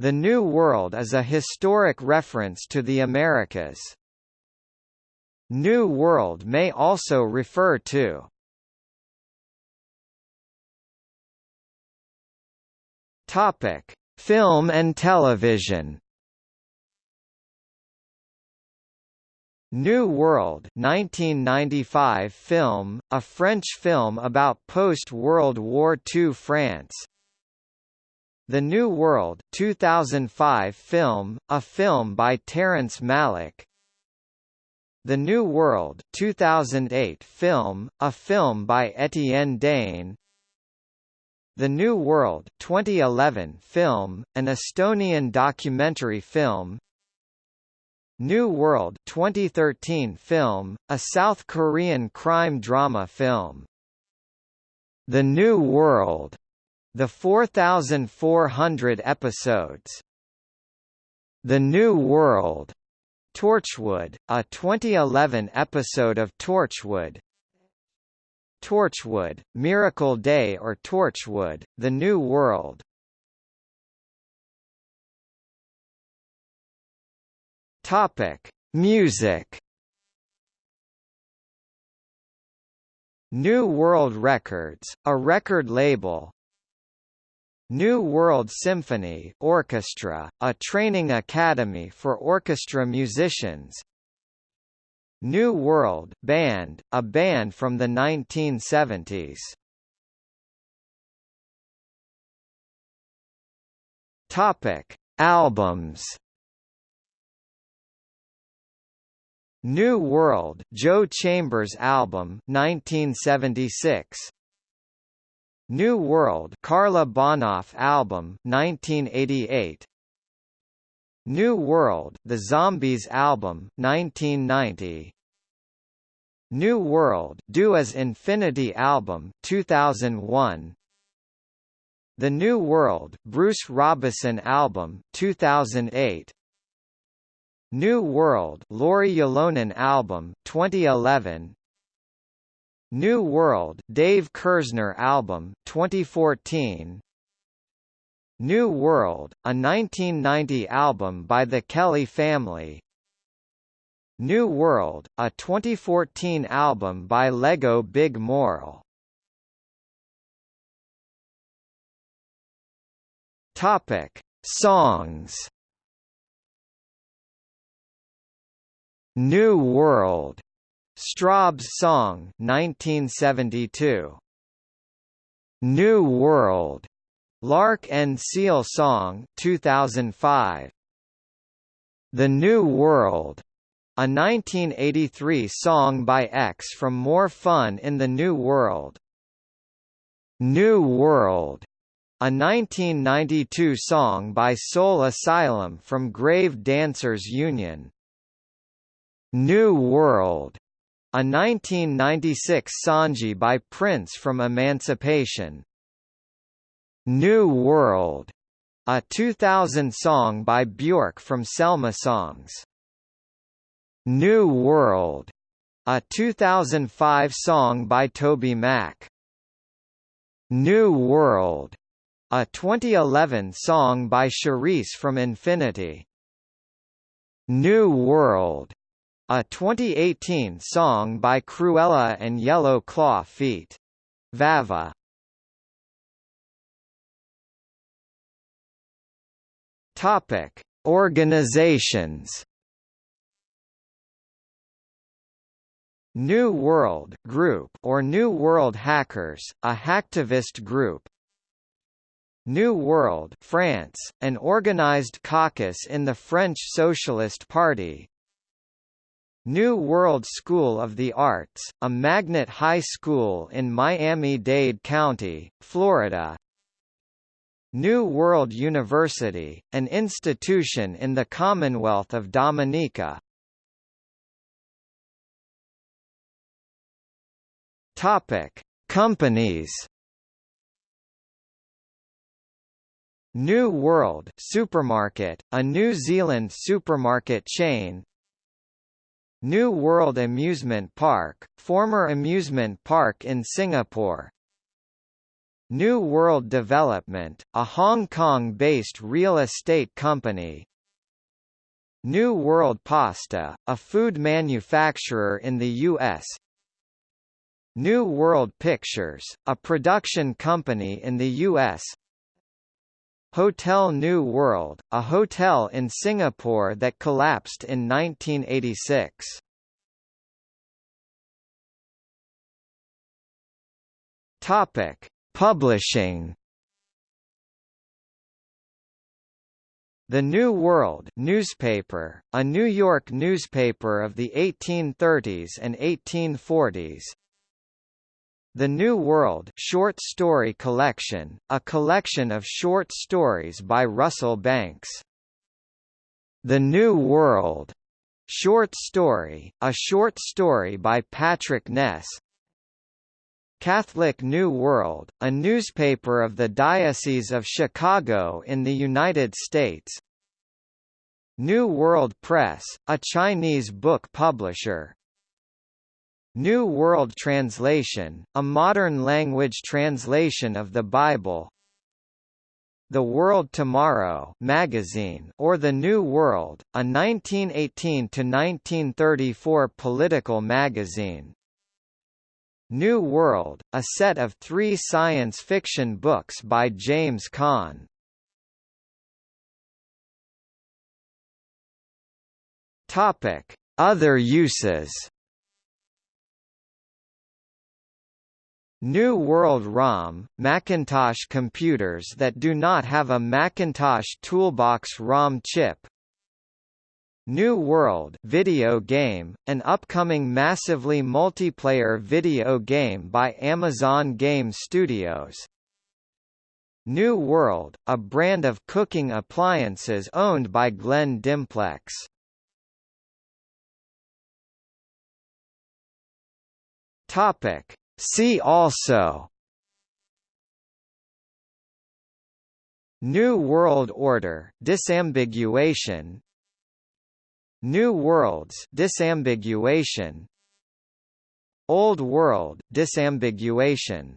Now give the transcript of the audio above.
The New World is a historic reference to the Americas. New World may also refer to Topic: Film and television. New World 1995 film, a French film about post-World War II France. The New World 2005 film, a film by Terrence Malick. The New World 2008 film, a film by Etienne Dane. The New World 2011 film, an Estonian documentary film. New World 2013 film, a South Korean crime drama film. The New World, the 4,400 episodes. The New World, Torchwood, a 2011 episode of Torchwood. Torchwood, Miracle Day or Torchwood, The New World. Topic: Music. New World Records, a record label. New World Symphony Orchestra, a training academy for orchestra musicians. New World Band, a band from the 1970s. Topic: Albums. New World Joe Chambers album 1976 New World Carla Bonoff album 1988 New World The Zombies album 1990 New World Do as Infinity album 2001 The New World Bruce Robison album 2008 New World Lauri Ylönen album 2011 New World Dave Kerzner album 2014 New World a 1990 album by the Kelly family. New World a 2014 album by Lego Big Morl. Topic. Songs. New World, Strawbs song 1972. New World, Lark and Seal song 2005. The New World, a 1983 song by X from More Fun in the New World. New World, a 1992 song by Soul Asylum from Grave Dancers Union. New World, a 1996 Sanji by Prince from Emancipation. New World, a 2000 song by Björk from Selma Songs. New World, a 2005 song by TobyMac. New World, a 2011 song by Cherise from Infinity. New World, a 2018 song by Krewella and Yellow Claw feat. Vava. Topic: Organizations. New World Group or New World Hackers, a hacktivist group. New World France, an organized caucus in the French Socialist Party, New World School of the Arts, a magnet high school in Miami-Dade County, Florida. New World University, an institution in the Commonwealth of Dominica. Topic: Companies. New World Supermarket, a New Zealand supermarket chain, New World Amusement Park, former amusement park in Singapore. New World Development, a Hong Kong-based real estate company New World Pasta, a food manufacturer in the U.S. New World Pictures, a production company in the U.S. Hotel New World, a hotel in Singapore that collapsed in 1986. Topic: Publishing The New World newspaper, a New York newspaper of the 1830s and 1840s. The New World short story collection, a collection of short stories by Russell Banks. The New World short story, a short story by Patrick Ness. Catholic New World, a newspaper of the Diocese of Chicago in the United States. New World Press, a Chinese book publisher. New World Translation, a modern language translation of the Bible. The World Tomorrow magazine or The New World, a 1918–1934 political magazine. New World, a set of three science fiction books by James. Topic: Other uses. New World ROM, Macintosh computers that do not have a Macintosh Toolbox ROM chip, New World video game, an upcoming massively multiplayer video game by Amazon Game Studios. New World, a brand of cooking appliances owned by Glen Dimplex. Topic. See also New World Order disambiguation New Worlds disambiguation Old World disambiguation